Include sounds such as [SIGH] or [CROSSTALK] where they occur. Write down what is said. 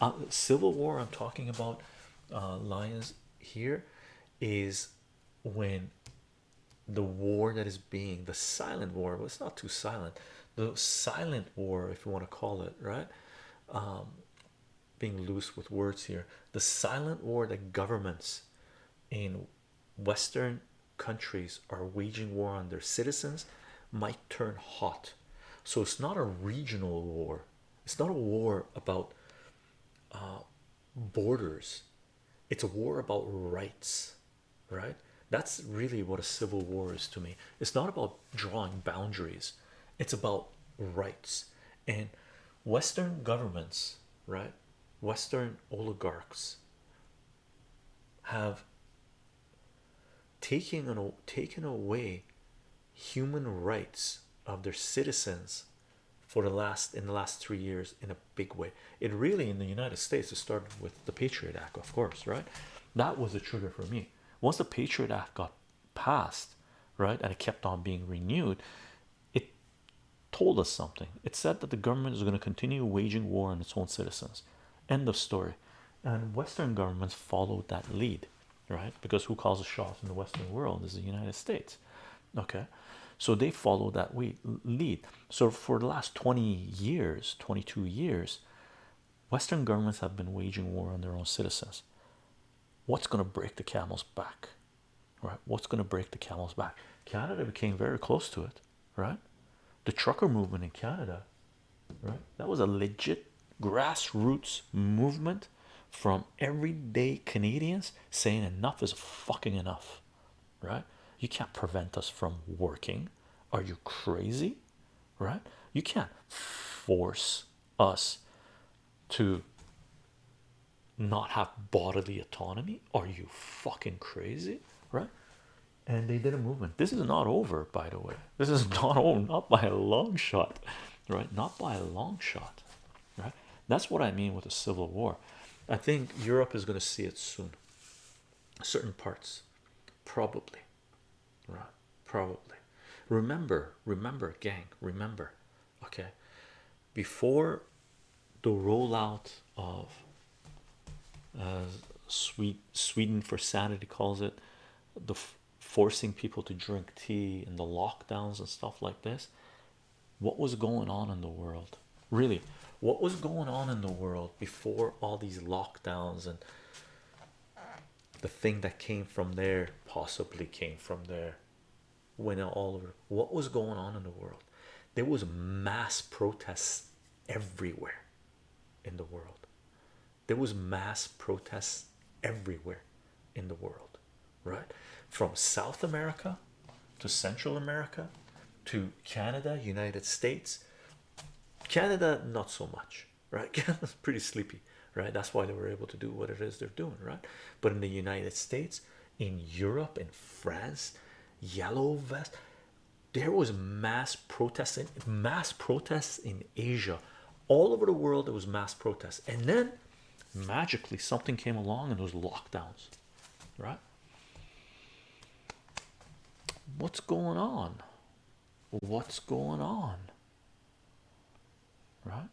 uh, civil war i'm talking about uh, lions here is when the war that is being the silent war well it's not too silent the silent war if you want to call it right um, being loose with words here the silent war that governments in western countries are waging war on their citizens might turn hot. So it's not a regional war. It's not a war about uh, borders. It's a war about rights right? That's really what a civil war is to me. It's not about drawing boundaries. It's about rights. And western governments right western oligarchs have taken an, taken away human rights of their citizens for the last in the last three years in a big way. It really in the united states it started with the patriot act of course right? That was a trigger for me. Once the patriot act got passed right and it kept on being renewed it told us something. It said that the government is going to continue waging war on its own citizens. End of story. And western governments followed that lead right? Because who calls the shots in the western world is the united states okay so they follow that lead. So for the last 20 years 22 years western governments have been waging war on their own citizens. What's going to break the camel's back right? What's going to break the camel's back? Canada became very close to it right? The trucker movement in canada right? That was a legit grassroots movement from everyday canadians saying enough is fucking enough right you can't prevent us from working. Are you crazy? Right? You can't force us to not have bodily autonomy. Are you fucking crazy? Right? And they did a movement. This is not over by the way. This is [LAUGHS] not over not by a long shot. Right? Not by a long shot. Right? That's what i mean with a civil war. I think europe is going to see it soon. Certain parts. Probably right. Probably. Remember remember gang remember okay? Before the rollout of uh, sweet Sweden for sanity calls it the forcing people to drink tea and the lockdowns and stuff like this what was going on in the world? Really what was going on in the world before all these lockdowns and the thing that came from there possibly came from there went all over what was going on in the world? There was mass protests everywhere in the world. There was mass protests everywhere in the world right? From south america to central america to canada united states. Canada not so much right? [LAUGHS] Canada's pretty sleepy right? That's why they were able to do what it is they're doing right? But in the united states in europe in france yellow vest. There was mass protesting mass protests in asia. All over the world there was mass protests. And then magically something came along and those lockdowns right? What's going on? What's going on? Right